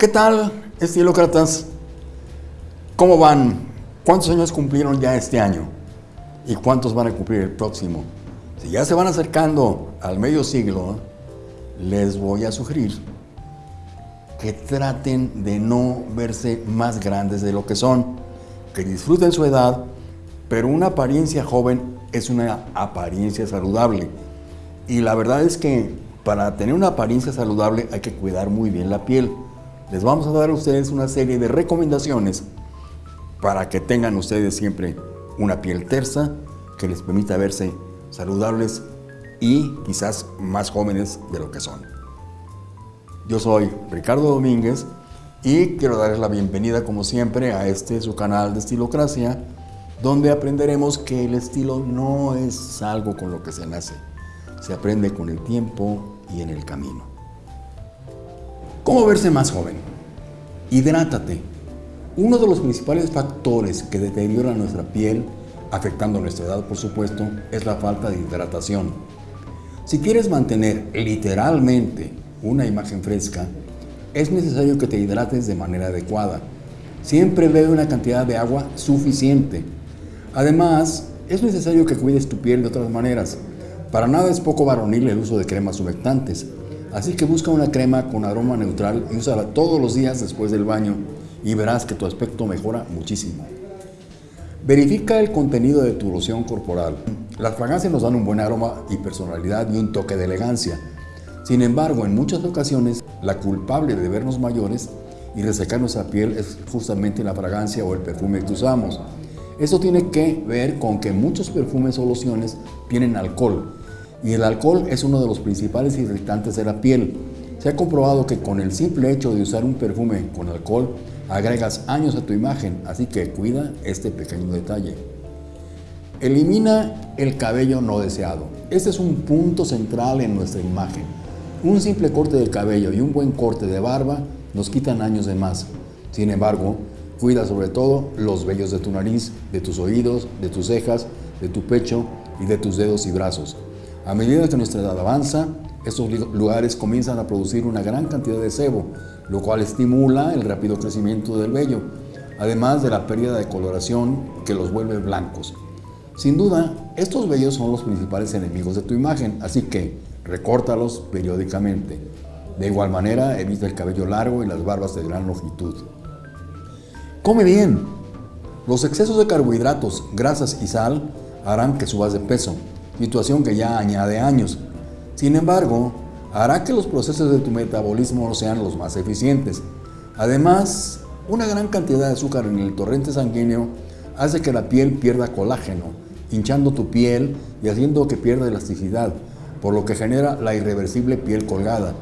¿Qué tal, estilócratas? ¿Cómo van? ¿Cuántos años cumplieron ya este año? ¿Y cuántos van a cumplir el próximo? Si ya se van acercando al medio siglo, les voy a sugerir que traten de no verse más grandes de lo que son, que disfruten su edad, pero una apariencia joven es una apariencia saludable. Y la verdad es que para tener una apariencia saludable hay que cuidar muy bien la piel les vamos a dar a ustedes una serie de recomendaciones para que tengan ustedes siempre una piel tersa que les permita verse saludables y quizás más jóvenes de lo que son. Yo soy Ricardo Domínguez y quiero darles la bienvenida como siempre a este su canal de Estilocracia donde aprenderemos que el estilo no es algo con lo que se nace, se aprende con el tiempo y en el camino. ¿Cómo verse más joven? Hidrátate. Uno de los principales factores que deterioran nuestra piel, afectando nuestra edad por supuesto, es la falta de hidratación. Si quieres mantener literalmente una imagen fresca, es necesario que te hidrates de manera adecuada. Siempre bebe una cantidad de agua suficiente. Además, es necesario que cuides tu piel de otras maneras. Para nada es poco varonil el uso de cremas humectantes. Así que busca una crema con aroma neutral y úsala todos los días después del baño y verás que tu aspecto mejora muchísimo. Verifica el contenido de tu loción corporal. Las fragancias nos dan un buen aroma y personalidad y un toque de elegancia. Sin embargo, en muchas ocasiones, la culpable de vernos mayores y resecar nuestra piel es justamente la fragancia o el perfume que usamos. Esto tiene que ver con que muchos perfumes o lociones tienen alcohol, y el alcohol es uno de los principales irritantes de la piel. Se ha comprobado que con el simple hecho de usar un perfume con alcohol agregas años a tu imagen, así que cuida este pequeño detalle. Elimina el cabello no deseado. Este es un punto central en nuestra imagen. Un simple corte del cabello y un buen corte de barba nos quitan años de más. Sin embargo, cuida sobre todo los vellos de tu nariz, de tus oídos, de tus cejas, de tu pecho y de tus dedos y brazos. A medida que nuestra edad avanza, estos lugares comienzan a producir una gran cantidad de sebo, lo cual estimula el rápido crecimiento del vello, además de la pérdida de coloración que los vuelve blancos. Sin duda, estos vellos son los principales enemigos de tu imagen, así que recórtalos periódicamente. De igual manera, evita el cabello largo y las barbas de gran longitud. Come bien. Los excesos de carbohidratos, grasas y sal harán que subas de peso, situación que ya añade años. Sin embargo, hará que los procesos de tu metabolismo no sean los más eficientes. Además, una gran cantidad de azúcar en el torrente sanguíneo hace que la piel pierda colágeno, hinchando tu piel y haciendo que pierda elasticidad, por lo que genera la irreversible piel colgada.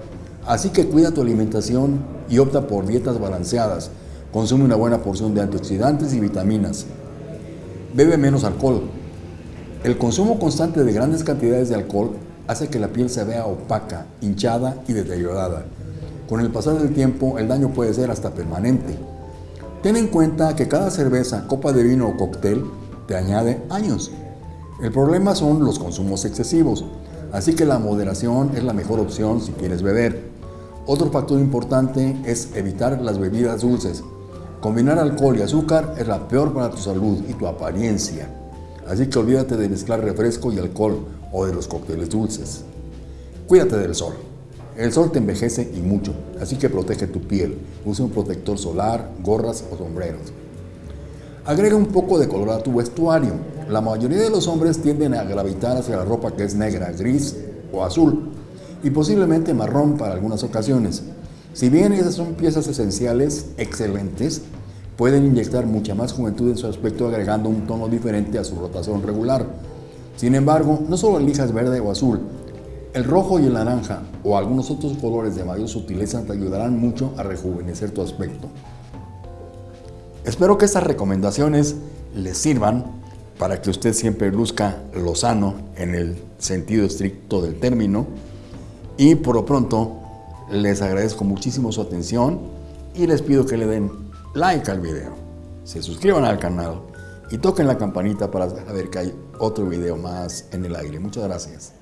Así que cuida tu alimentación y opta por dietas balanceadas. Consume una buena porción de antioxidantes y vitaminas. Bebe menos alcohol, el consumo constante de grandes cantidades de alcohol hace que la piel se vea opaca, hinchada y deteriorada. Con el pasar del tiempo, el daño puede ser hasta permanente. Ten en cuenta que cada cerveza, copa de vino o cóctel te añade años. El problema son los consumos excesivos, así que la moderación es la mejor opción si quieres beber. Otro factor importante es evitar las bebidas dulces. Combinar alcohol y azúcar es la peor para tu salud y tu apariencia. Así que olvídate de mezclar refresco y alcohol o de los cócteles dulces. Cuídate del sol. El sol te envejece y mucho, así que protege tu piel. Usa un protector solar, gorras o sombreros. Agrega un poco de color a tu vestuario. La mayoría de los hombres tienden a gravitar hacia la ropa que es negra, gris o azul y posiblemente marrón para algunas ocasiones. Si bien esas son piezas esenciales excelentes, pueden inyectar mucha más juventud en su aspecto agregando un tono diferente a su rotación regular. Sin embargo, no solo elijas verde o azul, el rojo y el naranja o algunos otros colores de mayor sutileza te ayudarán mucho a rejuvenecer tu aspecto. Espero que estas recomendaciones les sirvan para que usted siempre luzca lo sano en el sentido estricto del término y por lo pronto les agradezco muchísimo su atención y les pido que le den like al video, se suscriban al canal y toquen la campanita para saber que hay otro video más en el aire. Muchas gracias.